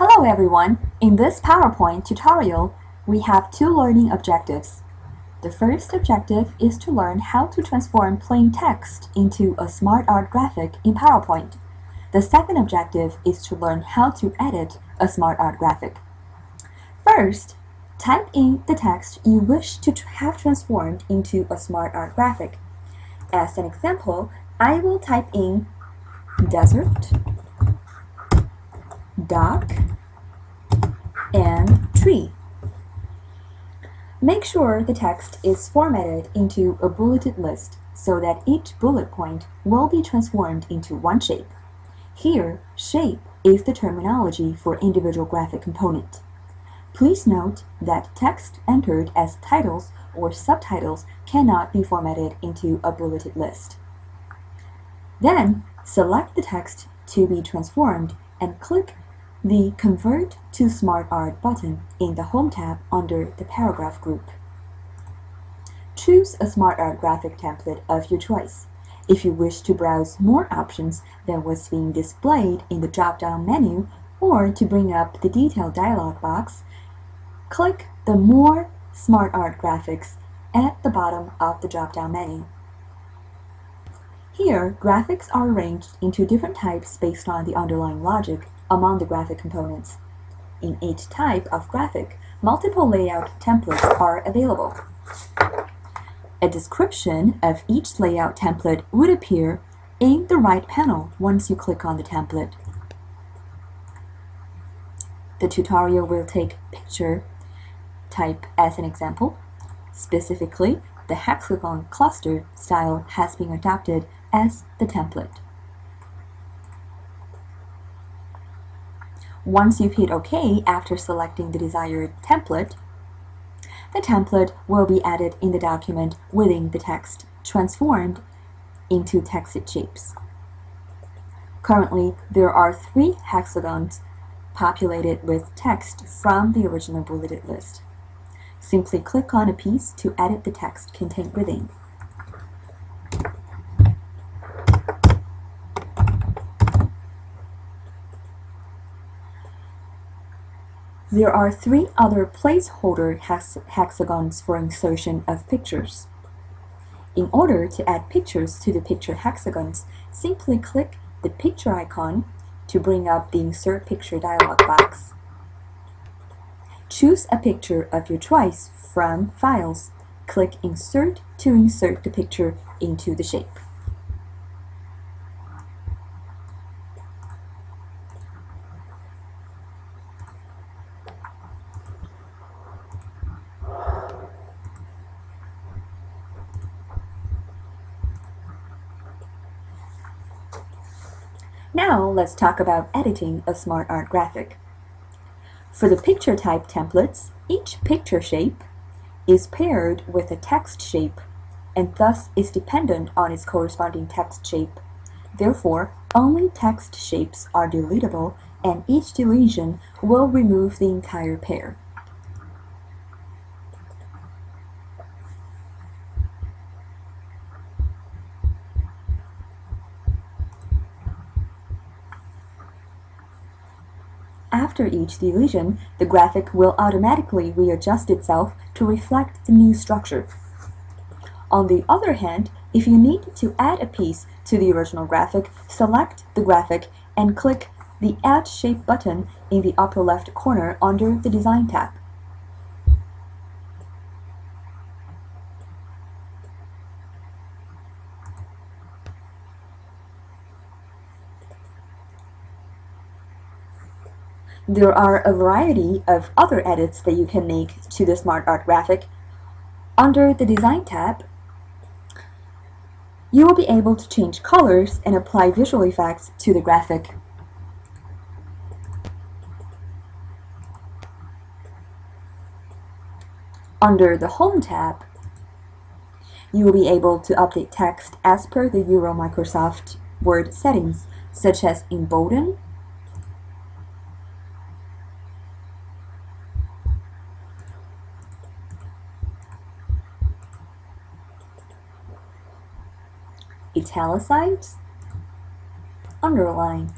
Hello everyone! In this PowerPoint tutorial, we have two learning objectives. The first objective is to learn how to transform plain text into a smart art graphic in PowerPoint. The second objective is to learn how to edit a smart art graphic. First, type in the text you wish to have transformed into a smart art graphic. As an example, I will type in desert, dock, and tree. Make sure the text is formatted into a bulleted list so that each bullet point will be transformed into one shape. Here, shape is the terminology for individual graphic component. Please note that text entered as titles or subtitles cannot be formatted into a bulleted list. Then, select the text to be transformed and click the Convert to Smart Art button in the Home tab under the Paragraph group. Choose a Smart Art graphic template of your choice. If you wish to browse more options than what's being displayed in the drop-down menu or to bring up the detailed dialog box, click the More Smart Art Graphics at the bottom of the drop-down menu. Here, graphics are arranged into different types based on the underlying logic among the graphic components. In each type of graphic, multiple layout templates are available. A description of each layout template would appear in the right panel once you click on the template. The tutorial will take picture type as an example. Specifically, the hexagon cluster style has been adopted as the template. Once you've hit OK after selecting the desired template, the template will be added in the document within the text, transformed into texted shapes. Currently, there are three hexagons populated with text from the original bulleted list. Simply click on a piece to edit the text contained within. There are three other placeholder hex hexagons for insertion of pictures. In order to add pictures to the picture hexagons, simply click the picture icon to bring up the Insert Picture dialog box. Choose a picture of your choice from Files. Click Insert to insert the picture into the shape. Now let's talk about editing a smart art graphic. For the picture type templates, each picture shape is paired with a text shape and thus is dependent on its corresponding text shape. Therefore, only text shapes are deletable and each deletion will remove the entire pair. After each deletion, the graphic will automatically readjust itself to reflect the new structure. On the other hand, if you need to add a piece to the original graphic, select the graphic and click the Add Shape button in the upper left corner under the Design tab. There are a variety of other edits that you can make to the Smart Art graphic. Under the Design tab, you will be able to change colors and apply visual effects to the graphic. Under the Home tab, you will be able to update text as per the Euro Microsoft Word settings, such as embolden, italicize, underline.